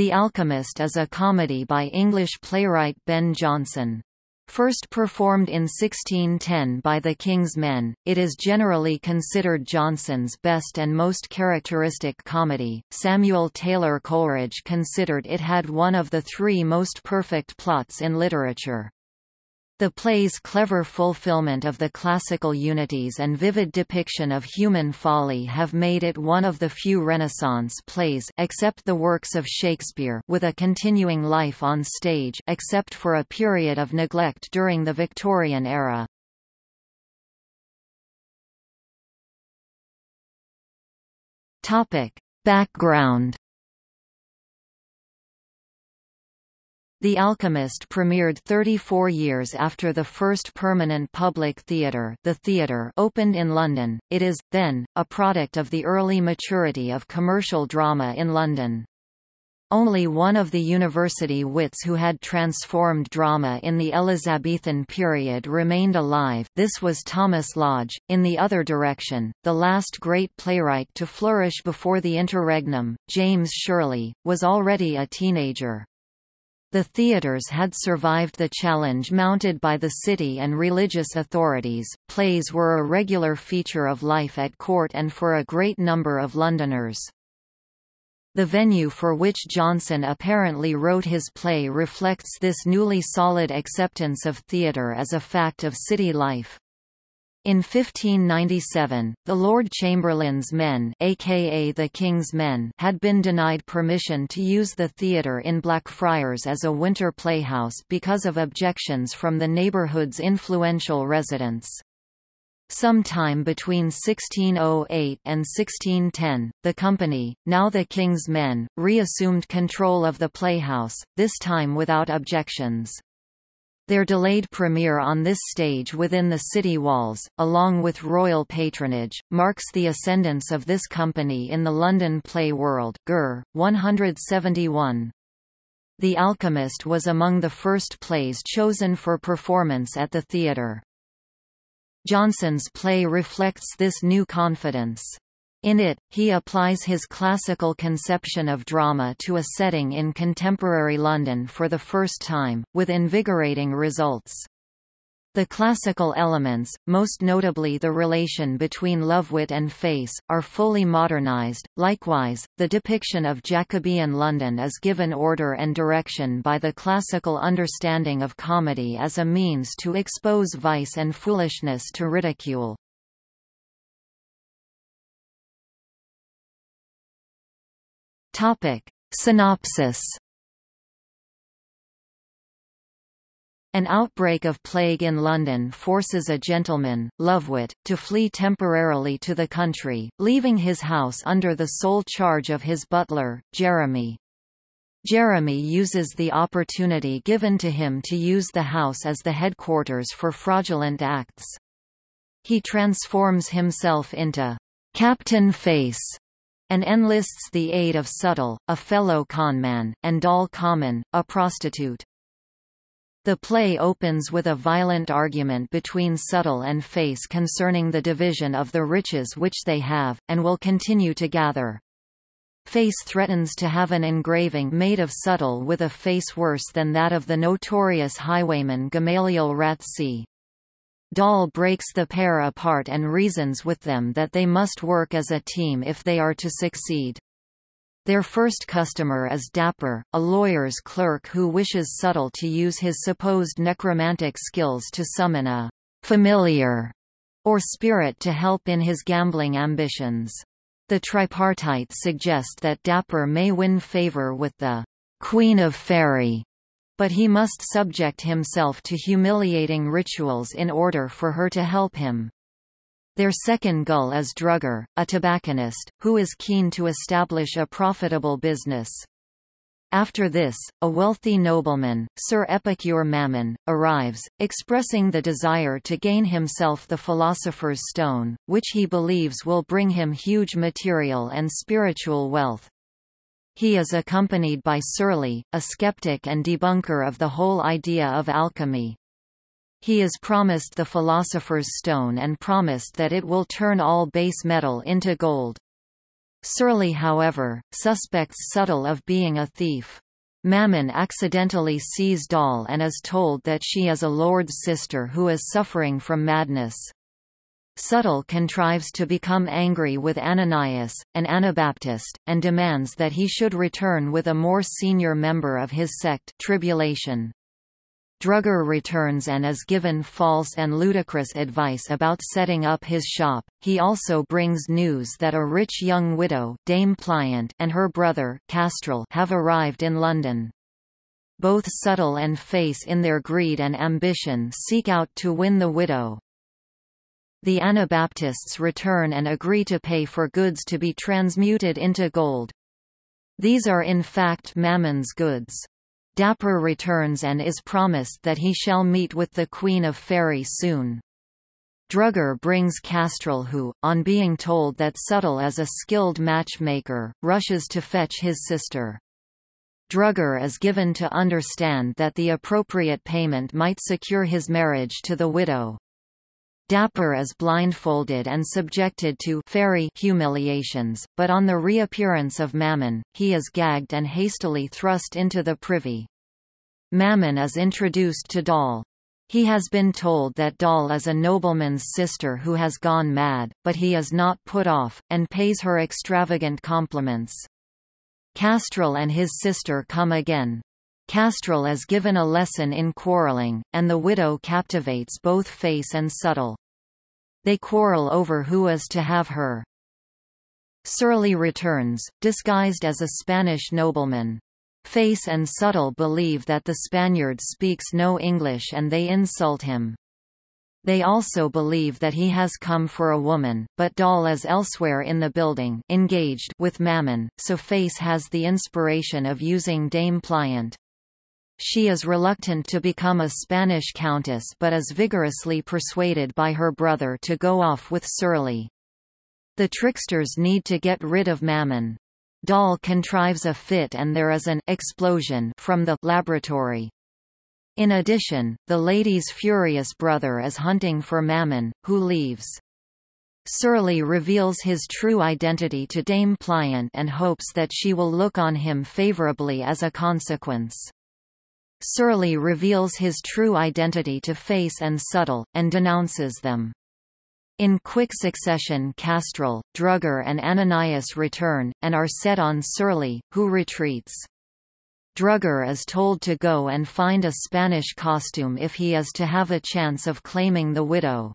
The Alchemist is a comedy by English playwright Ben Jonson. First performed in 1610 by the King's Men, it is generally considered Jonson's best and most characteristic comedy. Samuel Taylor Coleridge considered it had one of the three most perfect plots in literature. The play's clever fulfillment of the classical unities and vivid depiction of human folly have made it one of the few Renaissance plays except the works of Shakespeare with a continuing life on stage except for a period of neglect during the Victorian era. Topic: Background The Alchemist premiered 34 years after the first permanent public theatre the theatre opened in London. It is, then, a product of the early maturity of commercial drama in London. Only one of the university wits who had transformed drama in the Elizabethan period remained alive this was Thomas Lodge. In the other direction, the last great playwright to flourish before the interregnum, James Shirley, was already a teenager. The theatres had survived the challenge mounted by the city and religious authorities. Plays were a regular feature of life at court and for a great number of Londoners. The venue for which Jonson apparently wrote his play reflects this newly solid acceptance of theatre as a fact of city life. In 1597, the Lord Chamberlain's men aka the King's men had been denied permission to use the theatre in Blackfriars as a winter playhouse because of objections from the neighbourhood's influential residents. Sometime between 1608 and 1610, the company, now the King's Men, reassumed control of the playhouse, this time without objections. Their delayed premiere on this stage within the city walls, along with royal patronage, marks the ascendance of this company in the London play world Gurr, 171. The Alchemist was among the first plays chosen for performance at the theatre. Jonson's play reflects this new confidence. In it, he applies his classical conception of drama to a setting in contemporary London for the first time, with invigorating results. The classical elements, most notably the relation between Lovewit and Face, are fully modernized. Likewise, the depiction of Jacobean London is given order and direction by the classical understanding of comedy as a means to expose vice and foolishness to ridicule. Topic. Synopsis An outbreak of plague in London forces a gentleman, Lovewit, to flee temporarily to the country, leaving his house under the sole charge of his butler, Jeremy. Jeremy uses the opportunity given to him to use the house as the headquarters for fraudulent acts. He transforms himself into Captain Face and enlists the aid of Subtle, a fellow conman, and Doll Common, a prostitute. The play opens with a violent argument between Subtle and Face concerning the division of the riches which they have, and will continue to gather. Face threatens to have an engraving made of Subtle with a face worse than that of the notorious highwayman Gamaliel Ratsey. Doll breaks the pair apart and reasons with them that they must work as a team if they are to succeed. Their first customer is Dapper, a lawyer's clerk who wishes Subtle to use his supposed necromantic skills to summon a familiar or spirit to help in his gambling ambitions. The tripartite suggest that Dapper may win favor with the Queen of Fairy but he must subject himself to humiliating rituals in order for her to help him. Their second gull is Drugger, a tobacconist, who is keen to establish a profitable business. After this, a wealthy nobleman, Sir Epicure Mammon, arrives, expressing the desire to gain himself the Philosopher's Stone, which he believes will bring him huge material and spiritual wealth. He is accompanied by Surly, a skeptic and debunker of the whole idea of alchemy. He is promised the Philosopher's Stone and promised that it will turn all base metal into gold. Surly however, suspects Subtle of being a thief. Mammon accidentally sees Doll and is told that she is a lord's sister who is suffering from madness. Subtle contrives to become angry with Ananias, an Anabaptist, and demands that he should return with a more senior member of his sect Tribulation. Drugger returns and is given false and ludicrous advice about setting up his shop. He also brings news that a rich young widow, Dame Pliant, and her brother, Kastril have arrived in London. Both Subtle and Face in their greed and ambition seek out to win the widow. The Anabaptists return and agree to pay for goods to be transmuted into gold. These are in fact Mammon's goods. Dapper returns and is promised that he shall meet with the Queen of Faerie soon. Drugger brings Kastril who, on being told that Subtle is a skilled matchmaker, rushes to fetch his sister. Drugger is given to understand that the appropriate payment might secure his marriage to the widow. Dapper is blindfolded and subjected to fairy humiliations, but on the reappearance of Mammon, he is gagged and hastily thrust into the privy. Mammon is introduced to Doll. He has been told that Doll is a nobleman's sister who has gone mad, but he is not put off, and pays her extravagant compliments. Kastril and his sister come again, Kastril is given a lesson in quarreling, and the widow captivates both Face and Subtle. They quarrel over who is to have her. Surly returns, disguised as a Spanish nobleman. Face and Subtle believe that the Spaniard speaks no English and they insult him. They also believe that he has come for a woman, but Doll is elsewhere in the building engaged with Mammon, so Face has the inspiration of using Dame Pliant. She is reluctant to become a Spanish countess but is vigorously persuaded by her brother to go off with Surly. The tricksters need to get rid of Mammon. Doll contrives a fit and there is an explosion from the laboratory. In addition, the lady's furious brother is hunting for Mammon, who leaves. Surly reveals his true identity to Dame Pliant and hopes that she will look on him favorably as a consequence. Surly reveals his true identity to Face and Subtle, and denounces them. In quick succession Kastril, Drugger and Ananias return, and are set on Surly, who retreats. Drugger is told to go and find a Spanish costume if he is to have a chance of claiming the widow.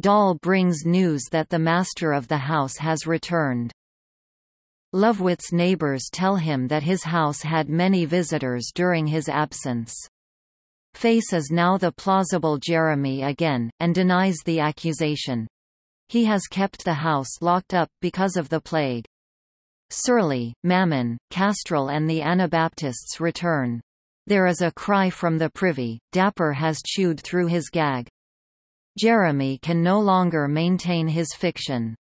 Doll brings news that the master of the house has returned. Lovewit's neighbors tell him that his house had many visitors during his absence. Face is now the plausible Jeremy again, and denies the accusation. He has kept the house locked up because of the plague. Surly, Mammon, Kastril and the Anabaptists return. There is a cry from the privy, Dapper has chewed through his gag. Jeremy can no longer maintain his fiction.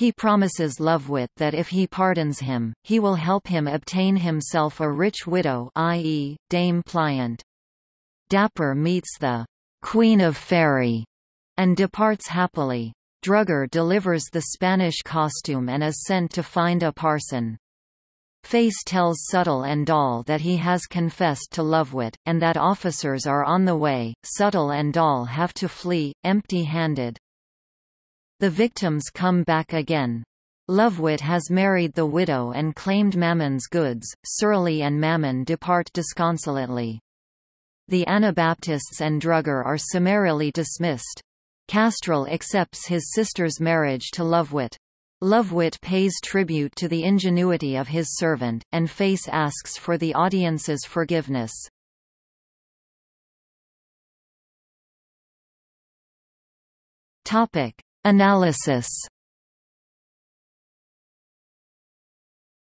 He promises Lovewit that if he pardons him, he will help him obtain himself a rich widow i.e., Dame Pliant. Dapper meets the Queen of Faerie and departs happily. Drugger delivers the Spanish costume and is sent to find a parson. Face tells Subtle and Doll that he has confessed to Lovewit, and that officers are on the way. Subtle and Doll have to flee, empty-handed. The victims come back again. Lovewit has married the widow and claimed Mammon's goods, Surly and Mammon depart disconsolately. The Anabaptists and Drugger are summarily dismissed. Kastril accepts his sister's marriage to Lovewit. Lovewit pays tribute to the ingenuity of his servant, and Face asks for the audience's forgiveness. Topic. Analysis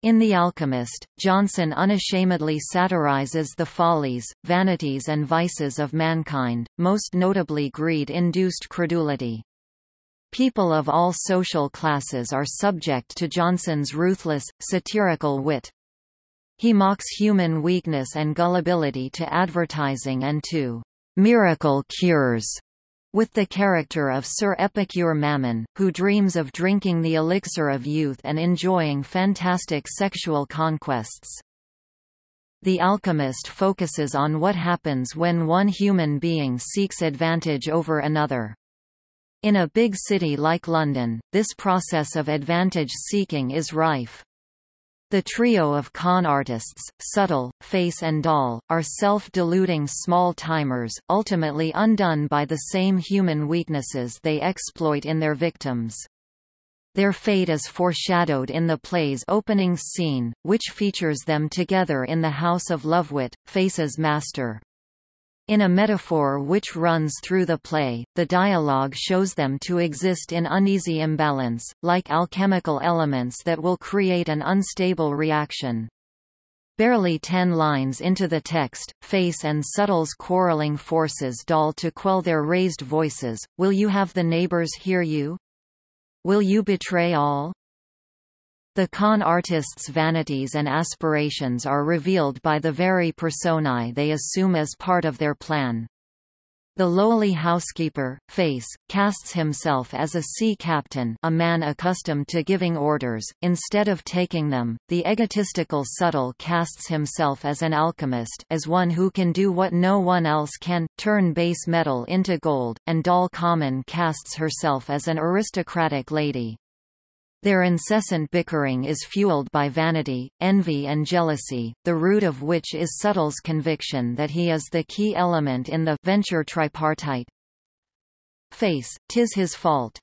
In The Alchemist, Jonson unashamedly satirizes the follies, vanities and vices of mankind, most notably greed-induced credulity. People of all social classes are subject to Jonson's ruthless, satirical wit. He mocks human weakness and gullibility to advertising and to miracle cures with the character of Sir Epicure Mammon, who dreams of drinking the elixir of youth and enjoying fantastic sexual conquests. The Alchemist focuses on what happens when one human being seeks advantage over another. In a big city like London, this process of advantage seeking is rife. The trio of con artists, Subtle, Face and Doll, are self-deluding small-timers, ultimately undone by the same human weaknesses they exploit in their victims. Their fate is foreshadowed in the play's opening scene, which features them together in the House of Lovewit, Face's master. In a metaphor which runs through the play, the dialogue shows them to exist in uneasy imbalance, like alchemical elements that will create an unstable reaction. Barely ten lines into the text, Face and Subtle's quarreling forces Doll to quell their raised voices, will you have the neighbors hear you? Will you betray all? The con artists' vanities and aspirations are revealed by the very personae they assume as part of their plan. The lowly housekeeper, Face, casts himself as a sea captain a man accustomed to giving orders, instead of taking them. The egotistical Subtle casts himself as an alchemist as one who can do what no one else can, turn base metal into gold, and Doll Common casts herself as an aristocratic lady. Their incessant bickering is fueled by vanity, envy and jealousy, the root of which is Subtle's conviction that he is the key element in the venture tripartite. Face, tis his fault.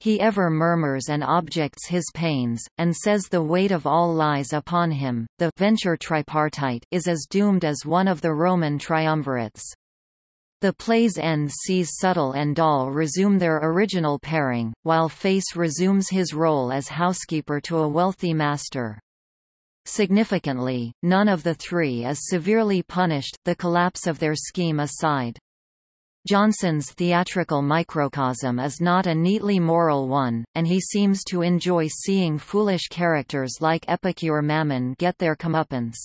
He ever murmurs and objects his pains, and says the weight of all lies upon him. The venture tripartite is as doomed as one of the Roman triumvirates. The play's end sees Subtle and Doll resume their original pairing, while Face resumes his role as housekeeper to a wealthy master. Significantly, none of the three is severely punished, the collapse of their scheme aside. Jonson's theatrical microcosm is not a neatly moral one, and he seems to enjoy seeing foolish characters like Epicure Mammon get their comeuppance.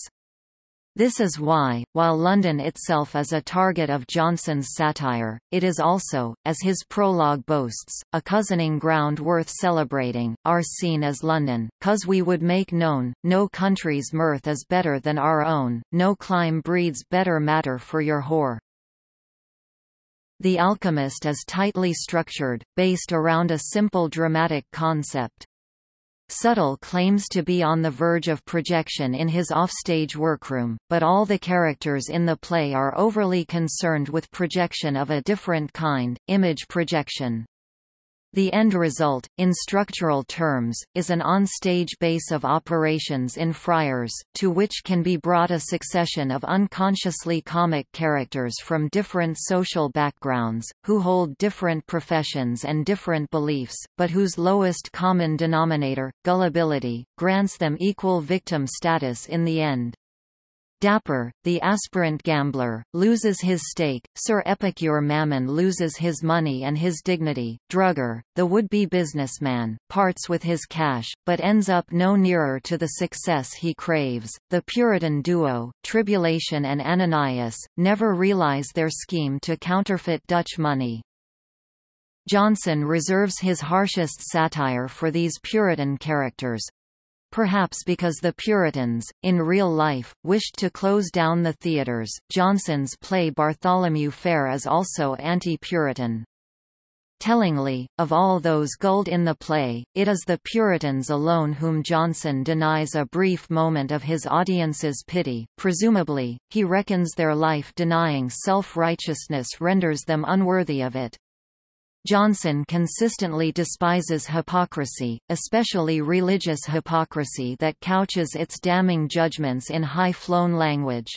This is why, while London itself is a target of Jonson's satire, it is also, as his prologue boasts, a cousining ground worth celebrating, our scene as London, cause we would make known, no country's mirth is better than our own, no clime breeds better matter for your whore. The Alchemist is tightly structured, based around a simple dramatic concept. Subtle claims to be on the verge of projection in his offstage workroom, but all the characters in the play are overly concerned with projection of a different kind, image projection. The end result, in structural terms, is an on-stage base of operations in friars, to which can be brought a succession of unconsciously comic characters from different social backgrounds, who hold different professions and different beliefs, but whose lowest common denominator, gullibility, grants them equal victim status in the end. Dapper, the aspirant gambler, loses his stake, Sir Epicure Mammon loses his money and his dignity, Drugger, the would-be businessman, parts with his cash, but ends up no nearer to the success he craves. The Puritan duo, Tribulation and Ananias, never realize their scheme to counterfeit Dutch money. Jonson reserves his harshest satire for these Puritan characters, Perhaps because the Puritans, in real life, wished to close down the theatres, Jonson's play Bartholomew Fair is also anti-Puritan. Tellingly, of all those gulled in the play, it is the Puritans alone whom Jonson denies a brief moment of his audience's pity, presumably, he reckons their life-denying self-righteousness renders them unworthy of it. Jonson consistently despises hypocrisy, especially religious hypocrisy that couches its damning judgments in high-flown language.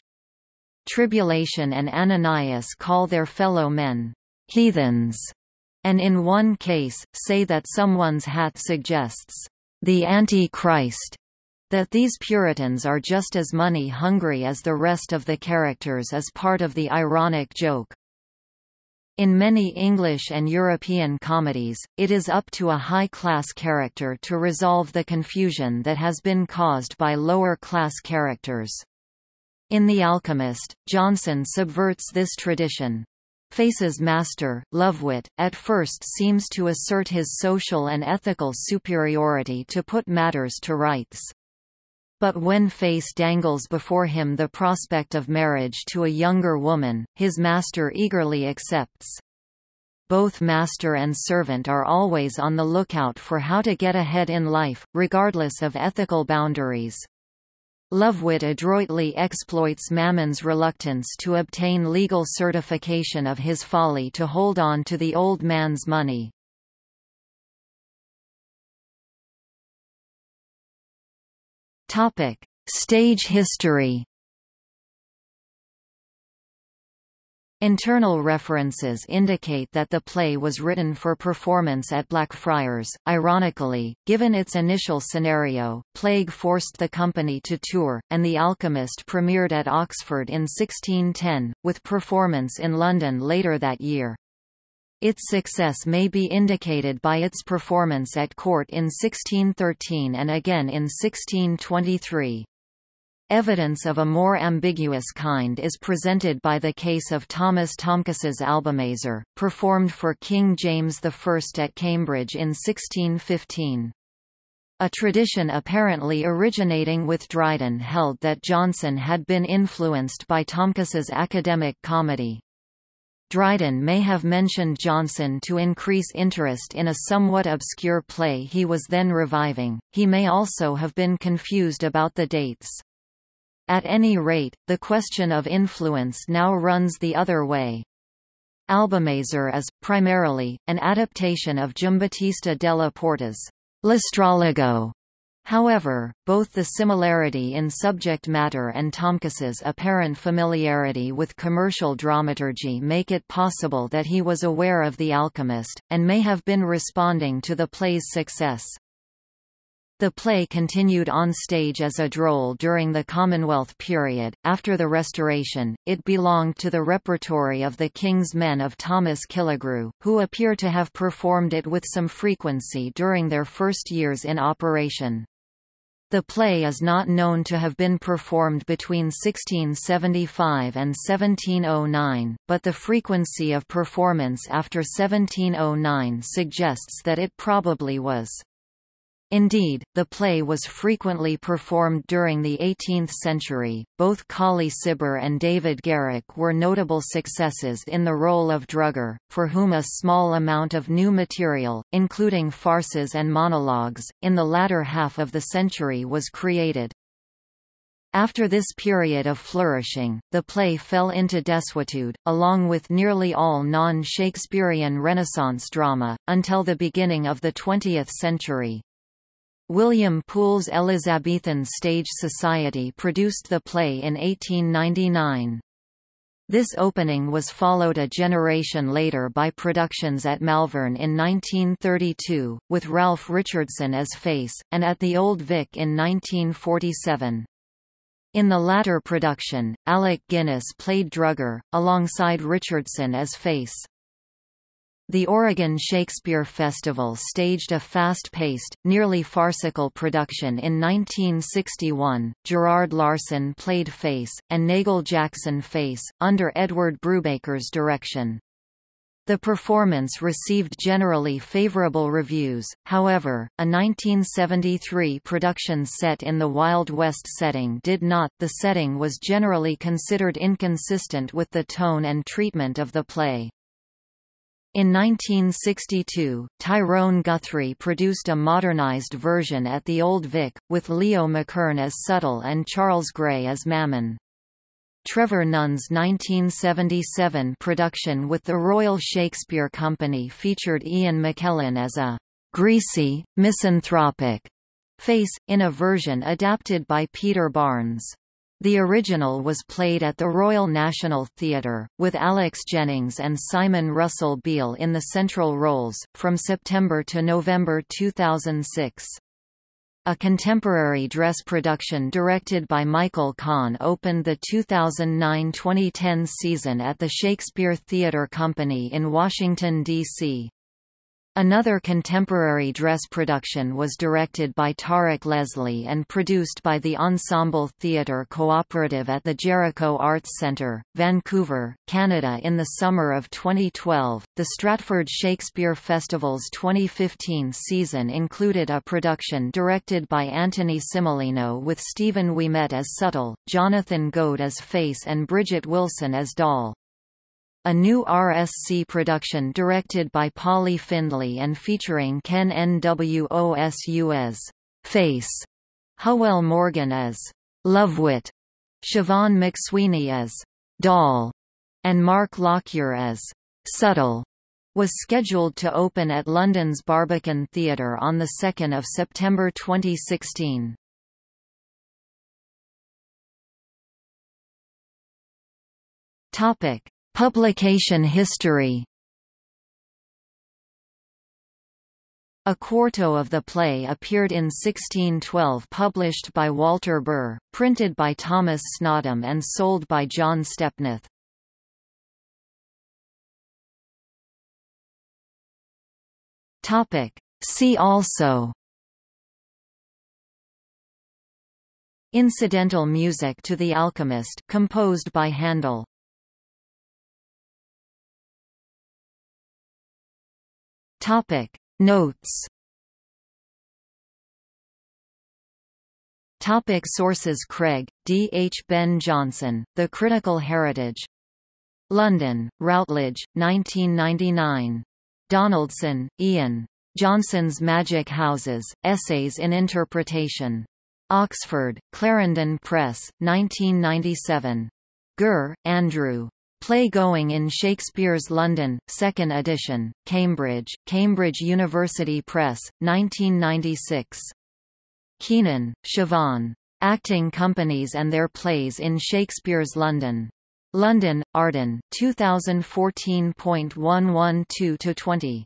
Tribulation and Ananias call their fellow men, heathens, and in one case, say that someone's hat suggests, the Antichrist, that these Puritans are just as money-hungry as the rest of the characters is part of the ironic joke. In many English and European comedies, it is up to a high-class character to resolve the confusion that has been caused by lower-class characters. In The Alchemist, Jonson subverts this tradition. Face's master, Lovewit, at first seems to assert his social and ethical superiority to put matters to rights. But when Face dangles before him the prospect of marriage to a younger woman, his master eagerly accepts. Both master and servant are always on the lookout for how to get ahead in life, regardless of ethical boundaries. Lovewit adroitly exploits Mammon's reluctance to obtain legal certification of his folly to hold on to the old man's money. Stage history Internal references indicate that the play was written for performance at Blackfriars. Ironically, given its initial scenario, plague forced the company to tour, and The Alchemist premiered at Oxford in 1610, with performance in London later that year. Its success may be indicated by its performance at court in 1613 and again in 1623. Evidence of a more ambiguous kind is presented by the case of Thomas Tomkis's Albumazar, performed for King James I at Cambridge in 1615. A tradition apparently originating with Dryden held that Jonson had been influenced by Tomkis's academic comedy. Dryden may have mentioned Jonson to increase interest in a somewhat obscure play he was then reviving, he may also have been confused about the dates. At any rate, the question of influence now runs the other way. Albumazar is, primarily, an adaptation of Giambattista della Porta's L'Astrologo. However, both the similarity in subject matter and Tomkis's apparent familiarity with commercial dramaturgy make it possible that he was aware of The Alchemist, and may have been responding to the play's success. The play continued on stage as a droll during the Commonwealth period. After the Restoration, it belonged to the repertory of the King's Men of Thomas Killigrew, who appear to have performed it with some frequency during their first years in operation. The play is not known to have been performed between 1675 and 1709, but the frequency of performance after 1709 suggests that it probably was. Indeed, the play was frequently performed during the 18th century. Both Colley Cibber and David Garrick were notable successes in the role of Drugger, for whom a small amount of new material, including farces and monologues, in the latter half of the century was created. After this period of flourishing, the play fell into desuetude, along with nearly all non-Shakespearean Renaissance drama, until the beginning of the 20th century. William Poel's Elizabethan Stage Society produced the play in 1899. This opening was followed a generation later by productions at Malvern in 1932, with Ralph Richardson as Face, and at the Old Vic in 1947. In the latter production, Alec Guinness played Drugger, alongside Richardson as Face. The Oregon Shakespeare Festival staged a fast-paced, nearly farcical production in 1961. Gerard Larson played Face, and Nagle Jackson Face, under Edward Brubaker's direction. The performance received generally favorable reviews, however, a 1973 production set in the Wild West setting did not the setting was generally considered inconsistent with the tone and treatment of the play. In 1962, Tyrone Guthrie produced a modernized version at the Old Vic, with Leo McKern as Subtle and Charles Gray as Mammon. Trevor Nunn's 1977 production with the Royal Shakespeare Company featured Ian McKellen as a greasy, misanthropic face, in a version adapted by Peter Barnes. The original was played at the Royal National Theatre, with Alex Jennings and Simon Russell Beale in the central roles, from September to November 2006. A contemporary dress production directed by Michael Kahn opened the 2009-2010 season at the Shakespeare Theatre Company in Washington, D.C. Another contemporary dress production was directed by Tarek Leslie and produced by the Ensemble Theatre Cooperative at the Jericho Arts Centre, Vancouver, Canada in the summer of 2012. The Stratford Shakespeare Festival's 2015 season included a production directed by Anthony Cimolino with Stephen Ouimet as Subtle, Jonathan Goad as Face and Bridget Wilson as Doll. A new RSC production directed by Polly Findlay and featuring Ken Nwosu as Face, Hywel Morgan as Lovewit, Siobhan McSweeney as Doll, and Mark Lockyer as Subtle was scheduled to open at London's Barbican Theatre on 2 September 2016. Topic: Publication history. A quarto of the play appeared in 1612 published by Walter Burre, printed by Thomas Snodham and sold by John Stepneth. See also. Incidental music to The Alchemist composed by Handel Topic Notes Topic sources Craig, D. H. Ben Jonson, The Critical Heritage. London, Routledge, 1999. Donaldson, Ian. Jonson's Magic Houses, Essays in Interpretation. Oxford, Clarendon Press, 1997. Gurr, Andrew. Play-Going in Shakespeare's London, 2nd edition, Cambridge, Cambridge University Press, 1996. Keenan, Siobhan. Acting Companies and Their Plays in Shakespeare's London. London, Arden, 2014.112-20.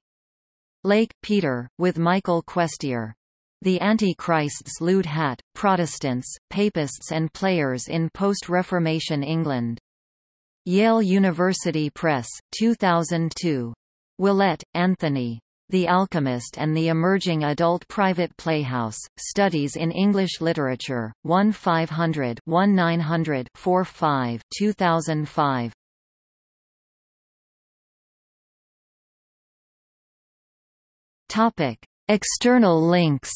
Lake, Peter, with Michael Questier. The Antichrists Lewd Hat, Protestants, Papists and Players in Post-Reformation England. Yale University Press, 2002. Willett, Anthony. The Alchemist and the Emerging Adult Private Playhouse, Studies in English Literature, 1 500 1 900 45 2005. Topic. External links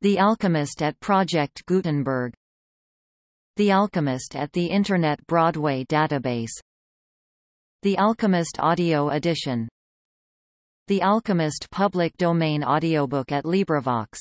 The Alchemist at Project Gutenberg the Alchemist at the Internet Broadway database. The Alchemist Audio Edition. The Alchemist public domain audiobook at LibriVox